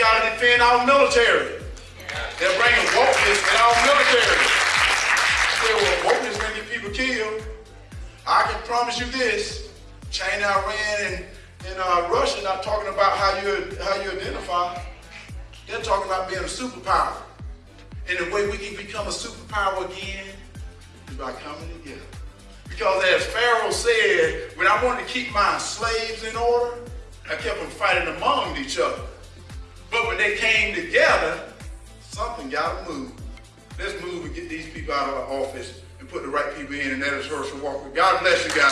got to defend our military. They're bringing wokeness in our military. Say, well, wokeness gonna people killed. I can promise you this: China, Iran, and, and uh, Russia not talking about how you how you identify. They're talking about being a superpower. And the way we can become a superpower again is by coming together. Because as Pharaoh said, when I wanted to keep my slaves in order, I kept them fighting among each other. They came together, something got to move. Let's move and get these people out of our office and put the right people in, and that is Herschel Walker. God bless you guys.